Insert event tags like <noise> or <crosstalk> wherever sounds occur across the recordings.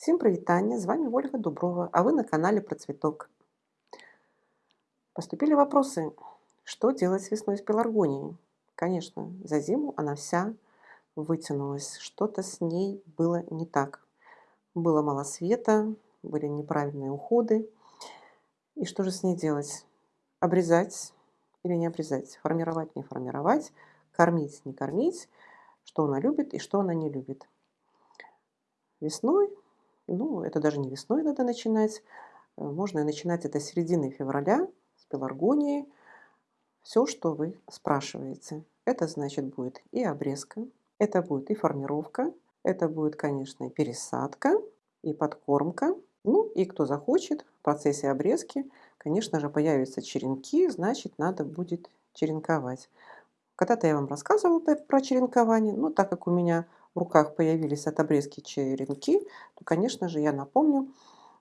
Всем привитание, с вами Ольга Дуброва, а вы на канале про цветок. Поступили вопросы, что делать с весной с пеларгонией? Конечно, за зиму она вся вытянулась, что-то с ней было не так. Было мало света, были неправильные уходы. И что же с ней делать? Обрезать или не обрезать? Формировать, не формировать? Кормить, не кормить? Что она любит и что она не любит? Весной ну, это даже не весной надо начинать. Э, можно начинать это с середины февраля, с пеларгонией. Все, что вы спрашиваете. Это значит будет и обрезка, это будет и формировка, это будет, конечно, пересадка, и подкормка. Ну и кто захочет, в процессе обрезки, конечно же, появятся черенки, значит, надо будет черенковать. Когда-то я вам рассказывала про черенкование, но так как у меня в руках появились от обрезки черенки, то, конечно же, я напомню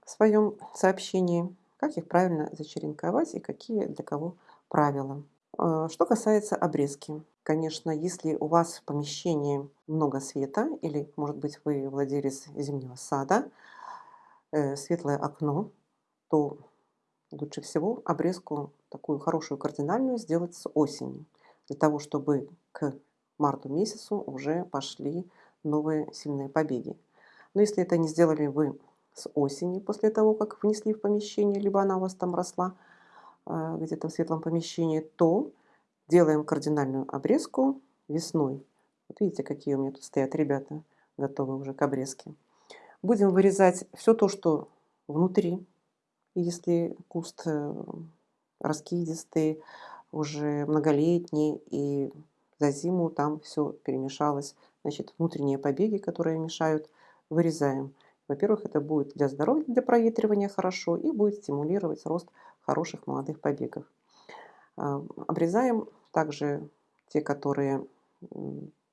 в своем сообщении, как их правильно зачеренковать и какие для кого правила. А, что касается обрезки. Конечно, если у вас в помещении много света, или, может быть, вы владелец зимнего сада, э, светлое окно, то лучше всего обрезку такую хорошую кардинальную сделать с осени, для того, чтобы к марту месяцу уже пошли новые сильные побеги. Но если это не сделали вы с осени, после того, как внесли в помещение, либо она у вас там росла а, где-то в светлом помещении, то делаем кардинальную обрезку весной. Вот видите, какие у меня тут стоят ребята, готовы уже к обрезке. Будем вырезать все то, что внутри. Если куст э, раскидистый, уже многолетний, и за зиму там все перемешалось. Значит, внутренние побеги, которые мешают, вырезаем. Во-первых, это будет для здоровья, для проветривания хорошо и будет стимулировать рост хороших молодых побегов. Обрезаем также те, которые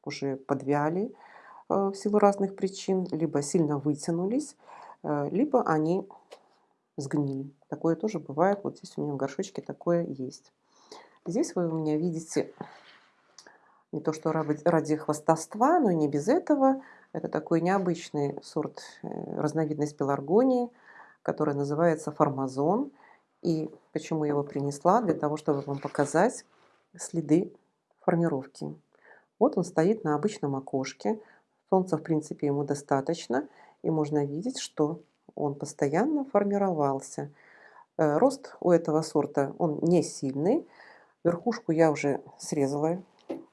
уже подвяли а, в силу разных причин, либо сильно вытянулись, а, либо они сгнили. Такое тоже бывает. Вот здесь у меня в горшочке такое есть. Здесь вы у меня видите не то что ради хвастовства, но и не без этого. Это такой необычный сорт, э, разновидность пеларгонии, которая называется формазон. И почему я его принесла? Для того, чтобы вам показать следы формировки. Вот он стоит на обычном окошке. Солнца, в принципе, ему достаточно. И можно видеть, что он постоянно формировался. Э, рост у этого сорта, он не сильный. Верхушку я уже срезала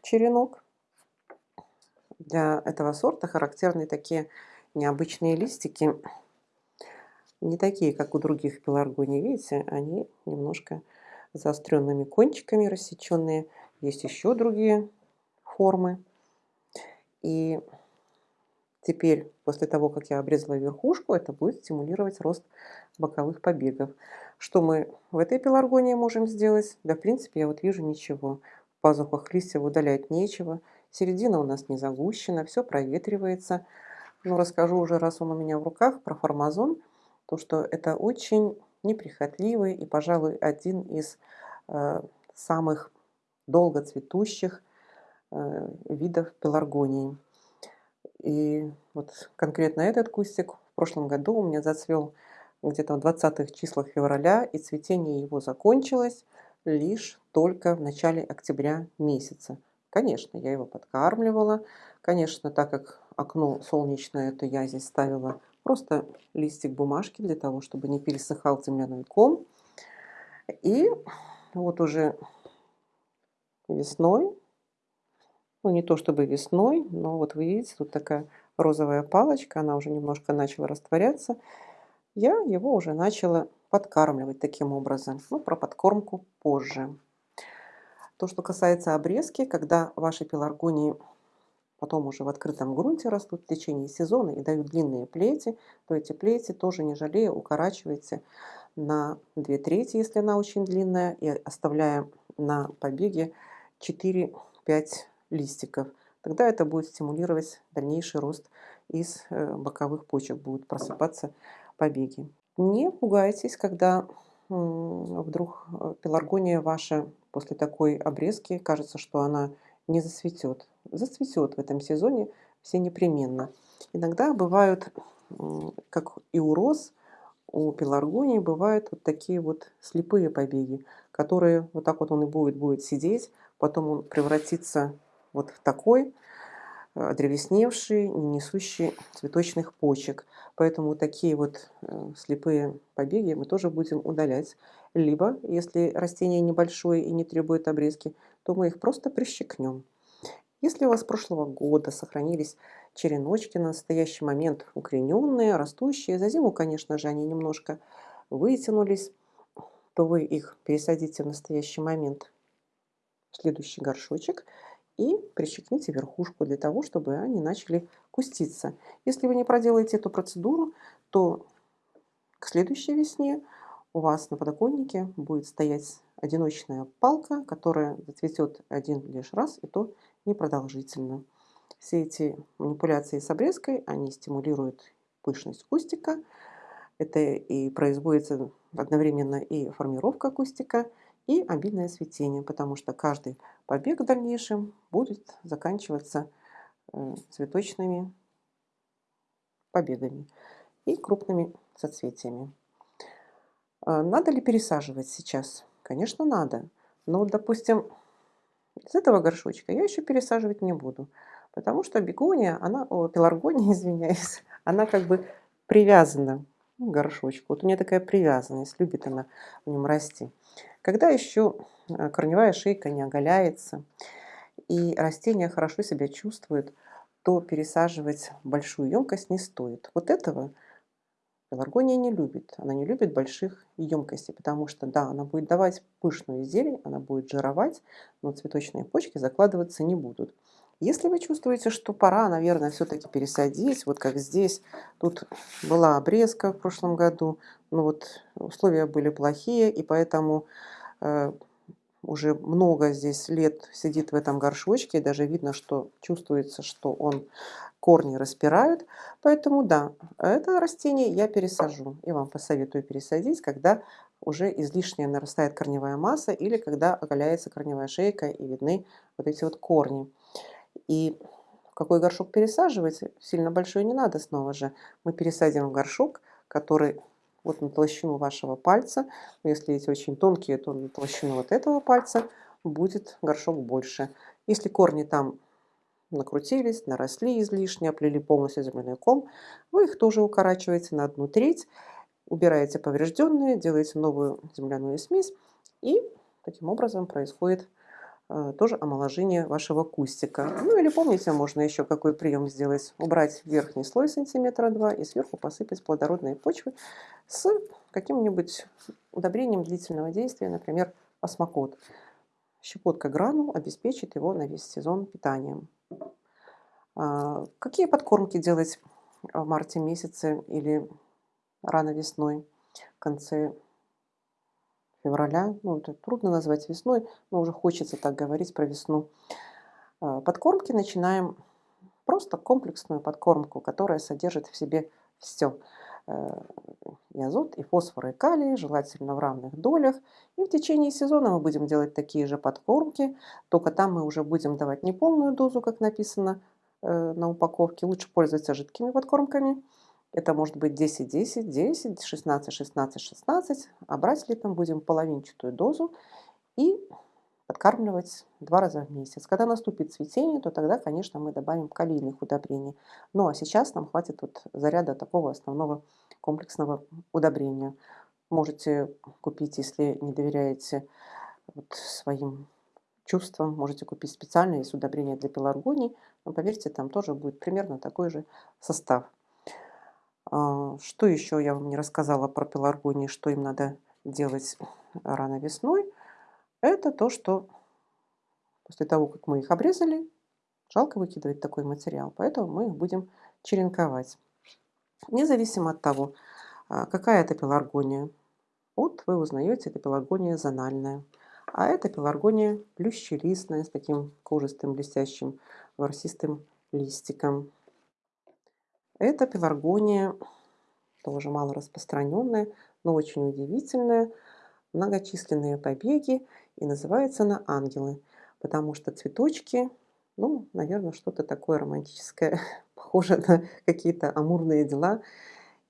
черенок. Для этого сорта характерны такие необычные листики. Не такие, как у других пеларгоний. Видите, они немножко заостренными кончиками рассеченные. Есть еще другие формы. И теперь, после того, как я обрезала верхушку, это будет стимулировать рост боковых побегов. Что мы в этой пеларгонии можем сделать? Да, в принципе, я вот вижу ничего пазухах листьев удалять нечего. Середина у нас не загущена, все проветривается. Но расскажу уже, раз он у меня в руках, про формазон. То, что это очень неприхотливый и, пожалуй, один из э, самых долго цветущих э, видов пеларгонии. И вот конкретно этот кустик в прошлом году у меня зацвел где-то в 20 числах февраля, и цветение его закончилось лишь только в начале октября месяца. Конечно, я его подкармливала. Конечно, так как окно солнечное, то я здесь ставила просто листик бумажки для того, чтобы не пересыхал земляной ком. И вот уже весной, ну не то чтобы весной, но вот вы видите, тут такая розовая палочка, она уже немножко начала растворяться. Я его уже начала подкармливать таким образом. Ну, про подкормку позже. То, что касается обрезки, когда ваши пеларгонии потом уже в открытом грунте растут в течение сезона и дают длинные плети, то эти плети тоже не жалея укорачивайте на 2 трети, если она очень длинная, и оставляя на побеге 4-5 листиков. Тогда это будет стимулировать дальнейший рост из э, боковых почек, будут просыпаться побеги. Не пугайтесь, когда вдруг э, пеларгония ваша после такой обрезки кажется, что она не зацветет. Зацветет в этом сезоне все непременно. Иногда бывают как и у роз, у пеларгонии бывают вот такие вот слепые побеги, которые вот так вот он и будет, будет сидеть, потом он превратится вот в такой, э, древесневший, не несущий цветочных почек. Поэтому такие вот э, слепые побеги мы тоже будем удалять. Либо, если растение небольшое и не требует обрезки, то мы их просто прищекнем. Если у вас с прошлого года сохранились череночки на настоящий момент укорененные, растущие, за зиму, конечно же, они немножко вытянулись, то вы их пересадите в настоящий момент в следующий горшочек и прищекните верхушку для того, чтобы они начали куститься. Если вы не проделаете эту процедуру, то к следующей весне у вас на подоконнике будет стоять одиночная палка, которая зацветет один лишь раз, и то непродолжительно. Все эти манипуляции с обрезкой, они стимулируют пышность кустика. Это и производится одновременно и формировка кустика, и обильное цветение, потому что каждый побег в дальнейшем будет заканчиваться э, цветочными побегами и крупными соцветиями. А надо ли пересаживать сейчас? Конечно, надо. Но, допустим, из этого горшочка я еще пересаживать не буду, потому что бегония, она, о, пеларгония, <laughs> извиняюсь, она как бы привязана горшочку. Вот у нее такая привязанность, любит она в нем расти. Когда еще э, корневая шейка не оголяется и растение хорошо себя чувствует, то пересаживать большую емкость не стоит. Вот этого Пеларгония не любит. Она не любит больших емкостей, потому что, да, она будет давать пышную зелень, она будет жировать, но цветочные почки закладываться не будут. Если вы чувствуете, что пора, наверное, все-таки пересадить, вот как здесь, тут была обрезка в прошлом году, но вот условия были плохие, и поэтому э, уже много здесь лет сидит в этом горшочке, и даже видно, что чувствуется, что он корни распирают. Поэтому да, это растение я пересажу. И вам посоветую пересадить, когда уже излишняя нарастает корневая масса или когда оголяется корневая шейка и видны вот эти вот корни. И в какой горшок пересаживать, сильно большой не надо снова же. Мы пересадим в горшок, который вот на толщину вашего пальца. Если эти очень тонкие, то на толщину вот этого пальца будет горшок больше. Если корни там накрутились, наросли излишне, оплели полностью земляной ком, вы их тоже укорачиваете на одну треть, убираете поврежденные, делаете новую земляную смесь, и таким образом происходит тоже омоложение вашего кустика. Ну или помните, можно еще какой прием сделать. Убрать верхний слой сантиметра два и сверху посыпать плодородные почвы с каким-нибудь удобрением длительного действия, например, осмокот. Щепотка гранул обеспечит его на весь сезон питанием. А, какие подкормки делать в марте месяце или рано весной, в конце февраля? Ну, это трудно назвать весной, но уже хочется так говорить про весну. А, подкормки начинаем просто комплексную подкормку, которая содержит в себе все э, и азот, и фосфор, и калий, желательно в равных долях. И в течение сезона мы будем делать такие же подкормки, только там мы уже будем давать не полную дозу, как написано э, на упаковке. Лучше пользоваться жидкими подкормками. Это может быть 10-10, 10, 16, 16, 16. А брать летом будем половинчатую дозу и подкармливать два раза в месяц. Когда наступит цветение, то тогда, конечно, мы добавим калийных удобрений. Ну а сейчас нам хватит вот заряда такого основного комплексного удобрения. Можете купить, если не доверяете вот своим чувствам, можете купить специальное есть удобрение для пеларгоний, но поверьте, там тоже будет примерно такой же состав. А, что еще я вам не рассказала про пеларгонии, что им надо делать рано весной – это то, что после того, как мы их обрезали, жалко выкидывать такой материал, поэтому мы их будем черенковать. Независимо от того, а, какая это пеларгония, вот вы узнаете, это пеларгония зональная, а это пеларгония плющелистная с таким кожистым блестящим ворсистым листиком. Это пеларгония тоже мало распространенная, но очень удивительная, многочисленные побеги и называется она «Ангелы», потому что цветочки, ну, наверное, что-то такое романтическое, <laughs> похоже на какие-то амурные дела.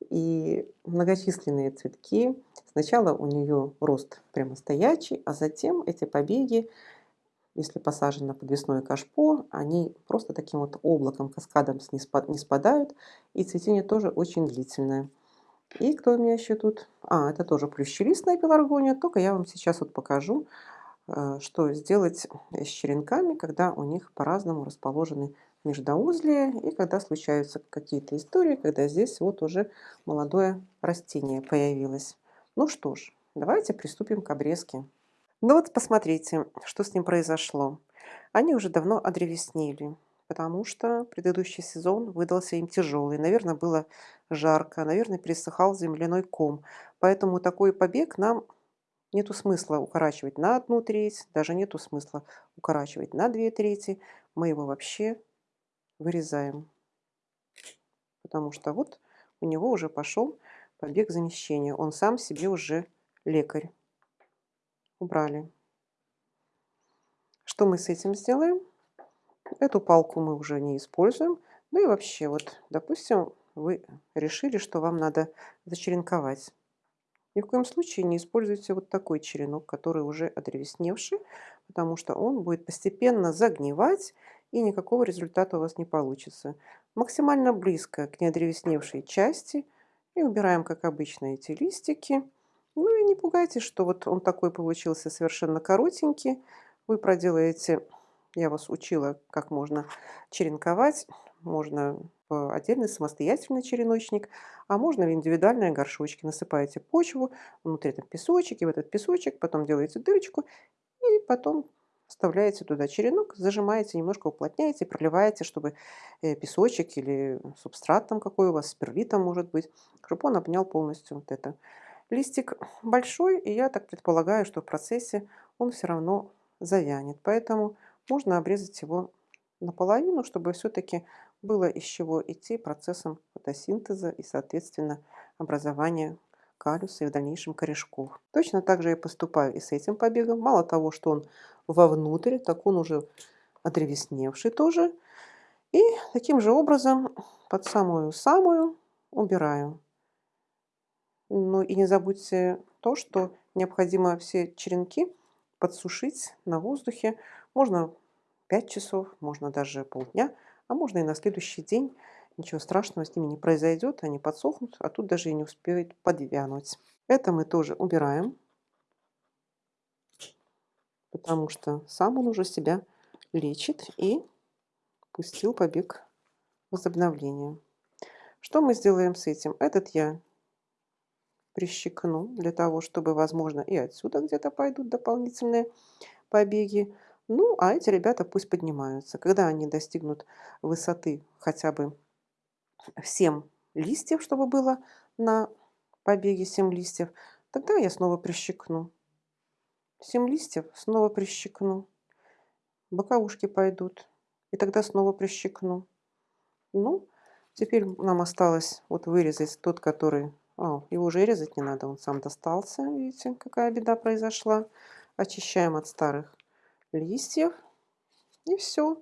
И многочисленные цветки. Сначала у нее рост прямо стоячий, а затем эти побеги, если посажены на подвесное кашпо, они просто таким вот облаком, каскадом не спадают. И цветение тоже очень длительное. И кто у меня еще тут? А, это тоже плющелистная пеларгония, только я вам сейчас вот покажу, э, что сделать с черенками, когда у них по-разному расположены междоузлия и когда случаются какие-то истории, когда здесь вот уже молодое растение появилось. Ну что ж, давайте приступим к обрезке. Ну вот посмотрите, что с ним произошло. Они уже давно одревеснели потому что предыдущий сезон выдался им тяжелый. Наверное, было жарко, наверное, пересыхал земляной ком. Поэтому такой побег нам нету смысла укорачивать на одну треть, даже нету смысла укорачивать на две трети. Мы его вообще вырезаем. Потому что вот у него уже пошел побег замещения. Он сам себе уже лекарь. Убрали. Что мы с этим сделаем? Эту палку мы уже не используем. Ну и вообще, вот, допустим, вы решили, что вам надо зачеренковать. Ни в коем случае не используйте вот такой черенок, который уже одревесневший, потому что он будет постепенно загнивать, и никакого результата у вас не получится. Максимально близко к неодревесневшей части. И убираем, как обычно, эти листики. Ну и не пугайтесь, что вот он такой получился совершенно коротенький. Вы проделаете я вас учила, как можно черенковать. Можно отдельный самостоятельный череночник, а можно в индивидуальные горшочки. Насыпаете почву, внутри там песочек, и в этот песочек потом делаете дырочку, и потом вставляете туда черенок, зажимаете, немножко уплотняете, проливаете, чтобы э, песочек или субстрат там какой у вас, спирлитом может быть, чтобы он обнял полностью вот это. Листик большой, и я так предполагаю, что в процессе он все равно завянет. Поэтому можно обрезать его наполовину, чтобы все-таки было из чего идти процессом фотосинтеза и, соответственно, образования калюса и в дальнейшем корешков. Точно так же я поступаю и с этим побегом. Мало того, что он вовнутрь, так он уже отревесневший тоже. И таким же образом под самую-самую убираю. Ну и не забудьте то, что необходимо все черенки подсушить на воздухе. Можно 5 часов, можно даже полдня, а можно и на следующий день. Ничего страшного с ними не произойдет, они подсохнут, а тут даже и не успеют подвянуть. Это мы тоже убираем, потому что сам он уже себя лечит и пустил побег возобновления. Что мы сделаем с этим? Этот я прищекну для того, чтобы, возможно, и отсюда где-то пойдут дополнительные побеги. Ну, а эти ребята пусть поднимаются. Когда они достигнут высоты хотя бы 7 листьев, чтобы было на побеге 7 листьев, тогда я снова прищекну. 7 листьев снова прищекну. Боковушки пойдут. И тогда снова прищекну. Ну, теперь нам осталось вот вырезать тот, который о, его уже резать не надо, он сам достался. Видите, какая беда произошла. Очищаем от старых листьев. И все.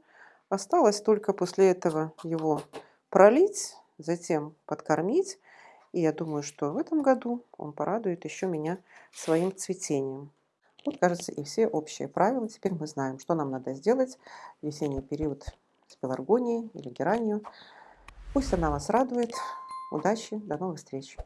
Осталось только после этого его пролить, затем подкормить. И я думаю, что в этом году он порадует еще меня своим цветением. Вот, кажется, и все общие правила. Теперь мы знаем, что нам надо сделать в весенний период с пеларгонией или геранью. Пусть она вас радует. Удачи, до новых встреч!